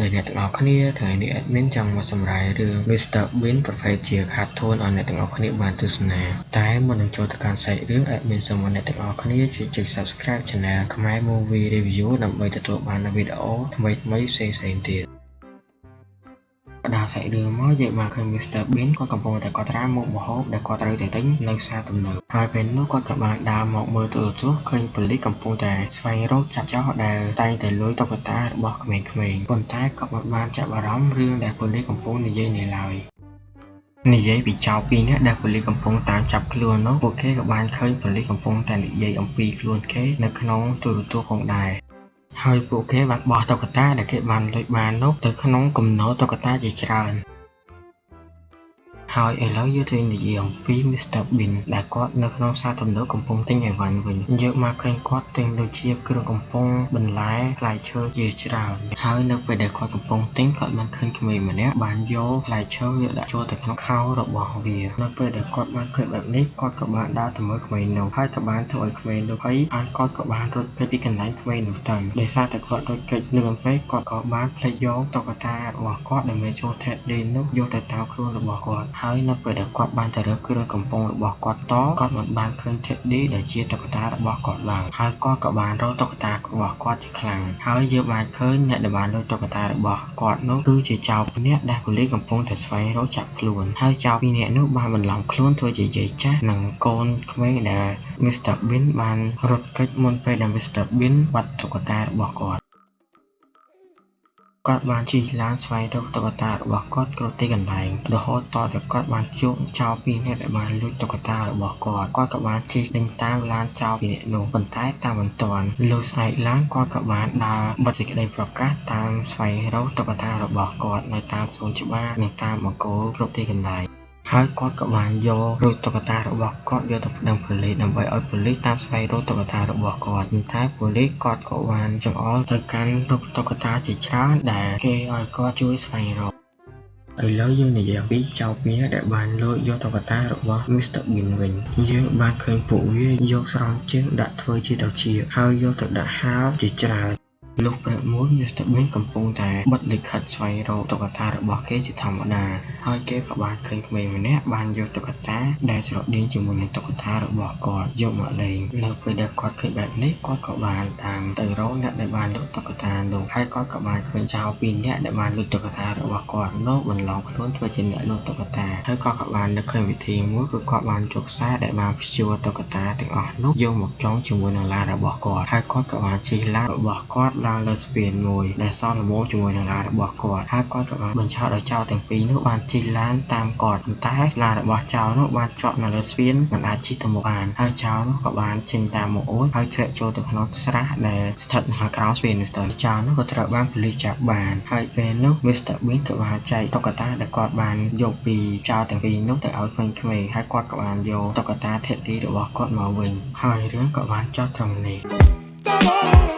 អ្នកទាំងអស់គ្នាថ្ងៃនេះ admin ចង់មកសម្រាយរឿង Mr. Bean ប្រភេទជា cartoon ឲ្យអ្នកទាំងអស់គ្នាបានទស្សនាតែមុននឹងចូលទៅកាន់សាច់រឿង admin សូមឲ្យអ្នកទាំងអស់គ្នាជួយចុច subscribe channel ខ្មែរ Movie Review ដើម្បីទទួលបាននូវវីដេអូថ្មីៗផ្សេងៗទៀត ផ្ដល់សាច់រឿងមកយើងបានឃើញ Mr. Bean គាត់កំពុងតែកត់ត្រាមុខម្ហូបដែលគាត់ត្រូវតែទិញនៅផ្សារទំនើបហើយពេលនោះគាត់ក៏បានដើរមកមើលទូរទស្សន៍ឃើញប៉ូលីសកំពុងតែស្វែងរកចាប់ចោរដែលតែងតែលួចតុក្កតារបស់ក្មេងៗប៉ុន្តែក៏មិនបានចាប់អារម្មណ៍រឿងដែលប៉ូលីសកំពុងនិយាយនេះឡើយនិយាយពីចៅពីរនាក់ដែលប៉ូលីសកំពុងតាមចាប់ខ្លួននោះពួកគេក៏បានឃើញប៉ូលីសកំពុងតែនិយាយអំពីខ្លួនគេនៅក្នុងទូរទស្សន៍ផងដែរ ហើយពួកគេបានបោះតុក្កតាដែលគេបានលុយបាននោះទៅក្នុងគំនរតុក្កតាជាច្រើន ហើយឥឡូវយើងទៅនិយាយអំពី Mr. Bean ដែលគាត់នៅក្នុងផ្សារទំនើបកំពុងទិញអីវ៉ាន់វិញយើងមកឃើញគាត់ទិញដូចជាគ្រឿងកំប៉ុងបន្លែផ្លែឈើជាច្រើនហើយនៅពេលដែលគាត់កំពុងទិញគាត់បានឃើញក្មេងម្នាក់បានយកផ្លែឈើយកដាក់ចូលទៅក្នុងខោរបស់វានៅពេលដែលគាត់បានឃើញបែបនេះគាត់ក៏បានដើរទៅមើលក្មេងនោះហើយក៏បានធ្វើឲ្យក្មេងនោះភ័យហើយគាត់ក៏បានរត់គេចពីកន្លែងក្មេងនោះទៅដោយសារតែគាត់រត់គេចលឿនពេកគាត់ក៏បានផ្លេចយកតុក្កតារបស់គាត់ដែលមានចូល Teddy នោះយកទៅតាមខ្លួនរបស់គាត់ហើយនៅពេលដែលគាត់បានទៅរើសគ្រឿងកំប៉ុងរបស់គាត់តគាត់មិនបានឃើញ Teddy ដែលជាតុក្កតារបស់គាត់ឡើយហើយគាត់ក៏បានរកតុក្កតារបស់គាត់ជាខ្លាំងហើយយើងបានឃើញអ្នកដែលបានលួចតុក្កតារបស់គាត់នោះគឺជាចៅពីរនាក់ដែលប៉ូលីសកំពុងតែស្វែងរកចាប់ខ្លួនហើយចៅពីរនាក់នោះបានបន្លំខ្លួនធ្វើជាយាយចាស់និងកូនក្មេងដែល Mr. Bean បានរត់គេចមុនពេលដែល Mr. Bean បាត់តុក្កតារបស់គាត់ គាត់បានជិះឡានស្វែងរកតុក្កតារបស់គាត់គ្រប់ទីកន្លែង រហូតតតែគាត់បានជួបចោរពីរនាក់ដែលបានលួចតុក្កតារបស់គាត់គាត់ក៏បានជិះដេញតាមឡានចោរពីរនាក់នោះប៉ុន្តែតាមមិនទាន់លុះស្អែកឡើងគាត់ក៏បានដើរបិទសេចក្តីប្រកាសតាមស្វែងរកតុក្កតារបស់គាត់នៅតាមសួនច្បារនិងតាមបង្គោលគ្រប់ទីកន្លែង ហើយគាត់ក៏បានយករូបតុក្កតារបស់គាត់យកទៅប្តឹងប៉ូលីសដើម្បីឲ្យប៉ូលីសតាមស្វែងរកតុក្កតារបស់គាត់ប៉ុន្តែប៉ូលីសគាត់ក៏បានចង្អុលទៅកាន់រូបតុក្កតាជាច្រើនដែលគេឲ្យគាត់ជួយស្វែងរកឥឡូវយើងនិយាយអំពីចៅពីរដែលបានលួចយកតុក្កតារបស់ Mr. Bean វិញយើងបានឃើញពួកវាយកស្រោមជើងដាក់ធ្វើជាត្រចៀកហើយយកទៅដាក់ហាលជាច្រើន លុះព្រឹកមួយ Mr. Bean កំពុងតែបិទលិខិតស្វែងរកតុក្កតារបស់គេជាធម្មតាហើយគេក៏បានឃើញក្មេងម្នាក់បានយកតុក្កតាដែលស្រដៀងជាមួយនឹងតុក្កតារបស់គាត់យកមកលេងនៅពេលដែលគាត់ឃើញបែបនេះគាត់ក៏បានតាមទៅរកអ្នកដែលបានលក់តុក្កតានោះហើយគាត់ក៏បានឃើញចៅពីរនាក់ដែលបានលក់តុក្កតារបស់គាត់នោះបន្លំខ្លួនធ្វើជាអ្នកលក់តុក្កតាហើយគាត់ក៏បាននឹកឃើញវិធីមួយគឺគាត់បានយកខ្សែដែលបានព្យួរតុក្កតាទាំងអស់នោះយកមកចងជាមួយនឹងឡានរបស់គាត់ហើយគាត់ក៏បានជិះឡានរបស់គាត់ឡើងលើស្ពានមួយដែលសន្មោជាមួយនឹងឡានរបស់គាត់ហើយគាត់ក៏បានបញ្ឆោតឲ្យចៅទាំងពីរនោះបានជិះឡានតាមគាត់ប៉ុន្តែឡានរបស់ចៅនោះបានជាប់នៅលើស្ពានមិនអាចជិះទៅមុខបានហើយចៅនោះក៏បានចេញតាមមកអូនហើយធ្លាក់ចូលទៅក្នុងស្រះដែលស្ថិតនៅក្រោមស្ពាននោះទៅចៅនោះក៏ត្រូវបានប៉ូលីសចាប់បានហើយពេលនោះ Mr. Bean ក៏បានចែកតុក្កតាដែលគាត់បានយកពីចៅទាំងពីរនោះទៅឲ្យក្មេងៗហើយគាត់ក៏បានយកតុក្កតា Teddy របស់គាត់មកវិញហើយរឿងក៏បានចប់ត្រឹមនេះ